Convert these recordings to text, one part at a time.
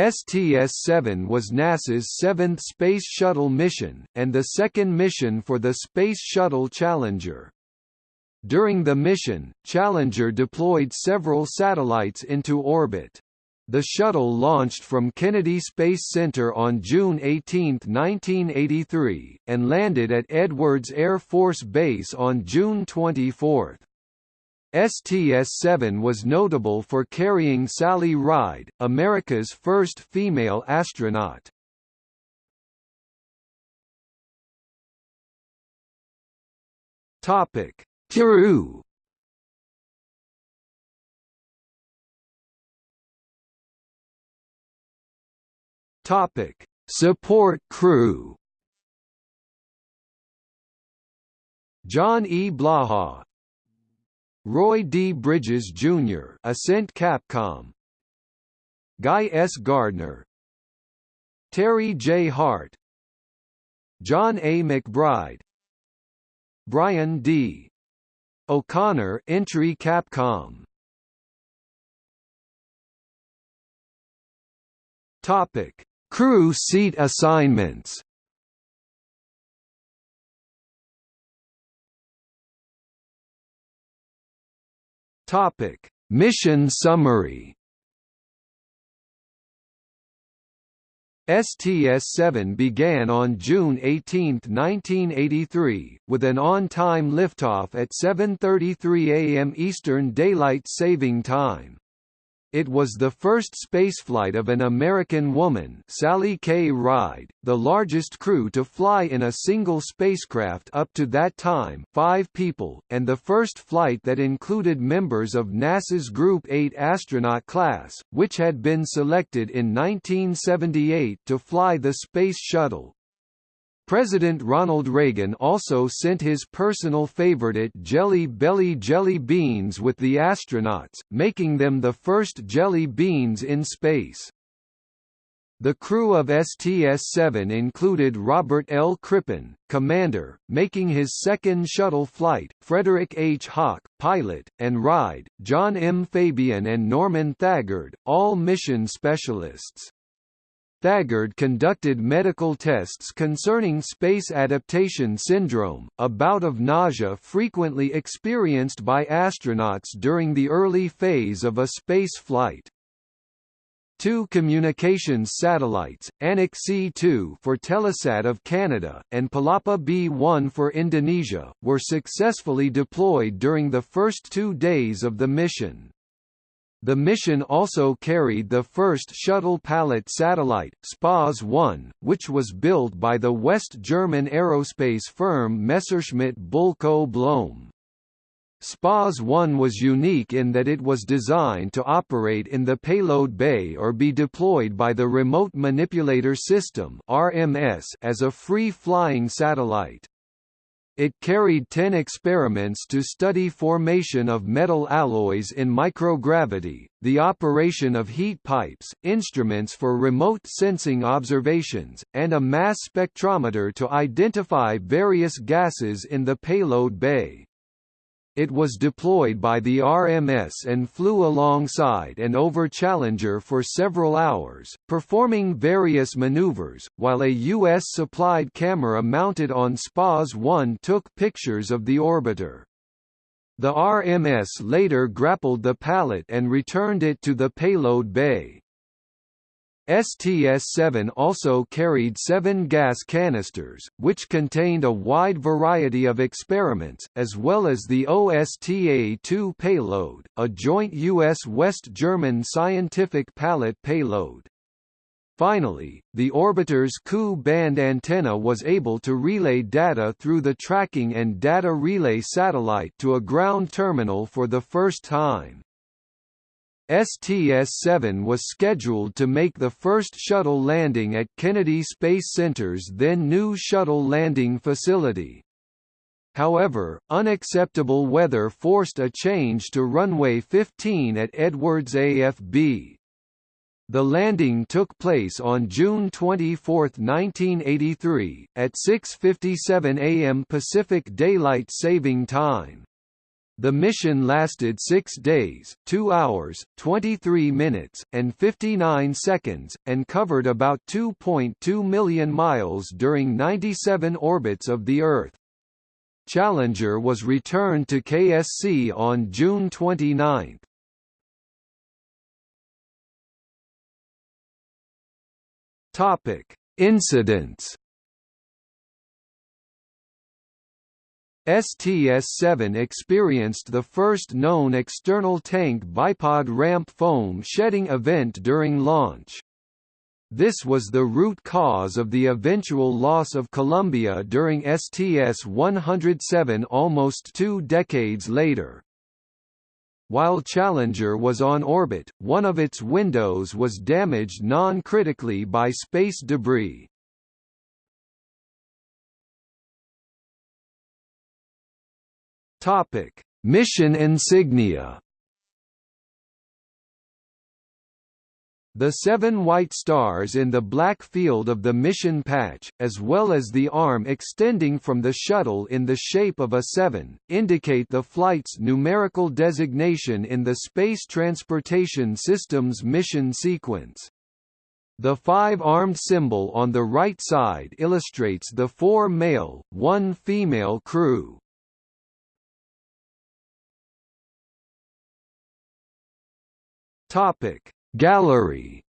STS-7 was NASA's seventh Space Shuttle mission, and the second mission for the Space Shuttle Challenger. During the mission, Challenger deployed several satellites into orbit. The shuttle launched from Kennedy Space Center on June 18, 1983, and landed at Edwards Air Force Base on June 24. STS-7 was notable for carrying Sally Ride, America's first female astronaut. Topic: Crew. Topic: Support crew. John E. Blaha, Roy D. Bridges, Jr. Ascent Capcom Guy S. Gardner Terry J. Hart John A. McBride Brian D. O'Connor Entry Capcom Topic: Crew seat assignments Topic: Mission summary. STS-7 began on June 18, 1983, with an on-time liftoff at 7.33 am Eastern Daylight Saving Time. It was the first spaceflight of an American woman Sally K. Ride, the largest crew to fly in a single spacecraft up to that time five people, and the first flight that included members of NASA's Group 8 astronaut class, which had been selected in 1978 to fly the Space Shuttle. President Ronald Reagan also sent his personal favorite Jelly Belly jelly beans with the astronauts, making them the first jelly beans in space. The crew of STS-7 included Robert L. Crippen, commander, making his second shuttle flight, Frederick H. Hauck, pilot, and Ride, John M. Fabian and Norman Thagard, all mission specialists. Thagard conducted medical tests concerning space adaptation syndrome, a bout of nausea frequently experienced by astronauts during the early phase of a space flight. Two communications satellites, Anik C2 for Telesat of Canada, and Palapa B1 for Indonesia, were successfully deployed during the first two days of the mission. The mission also carried the first shuttle pallet satellite, SPAS-1, which was built by the West German aerospace firm Messerschmitt Bölkow Blohm. SPAS-1 was unique in that it was designed to operate in the payload bay or be deployed by the Remote Manipulator System as a free-flying satellite. It carried 10 experiments to study formation of metal alloys in microgravity, the operation of heat pipes, instruments for remote sensing observations, and a mass spectrometer to identify various gases in the payload bay. It was deployed by the RMS and flew alongside and over Challenger for several hours, performing various maneuvers, while a U.S.-supplied camera mounted on SPAS-1 took pictures of the orbiter. The RMS later grappled the pallet and returned it to the payload bay. STS-7 also carried seven gas canisters, which contained a wide variety of experiments, as well as the OSTA-2 payload, a joint U.S.-West German scientific pallet payload. Finally, the orbiter's Ku-band antenna was able to relay data through the tracking and data relay satellite to a ground terminal for the first time. STS-7 was scheduled to make the first shuttle landing at Kennedy Space Center's then new shuttle landing facility. However, unacceptable weather forced a change to runway 15 at Edwards AFB. The landing took place on June 24, 1983, at 6.57 am Pacific Daylight Saving Time. The mission lasted 6 days, 2 hours, 23 minutes, and 59 seconds, and covered about 2.2 million miles during 97 orbits of the Earth. Challenger was returned to KSC on June 29. Topic: Incidents STS-7 experienced the first known external tank bipod ramp foam shedding event during launch. This was the root cause of the eventual loss of Columbia during STS-107 almost two decades later. While Challenger was on orbit, one of its windows was damaged non-critically by space debris. Topic: Mission insignia. The seven white stars in the black field of the mission patch, as well as the arm extending from the shuttle in the shape of a seven, indicate the flight's numerical designation in the Space Transportation System's mission sequence. The five-armed symbol on the right side illustrates the four male, one female crew. Topic. Gallery.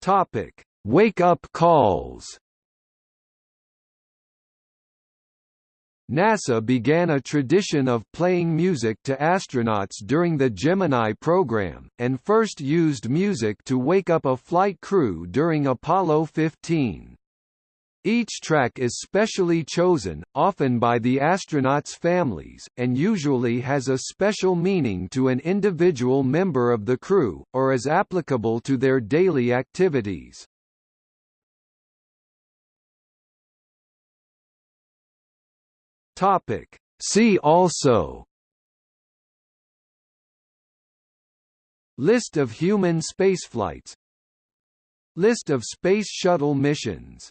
Topic. Wake up calls. NASA began a tradition of playing music to astronauts during the Gemini program, and first used music to wake up a flight crew during Apollo 15. Each track is specially chosen, often by the astronauts' families, and usually has a special meaning to an individual member of the crew, or is applicable to their daily activities. See also List of human spaceflights List of Space Shuttle missions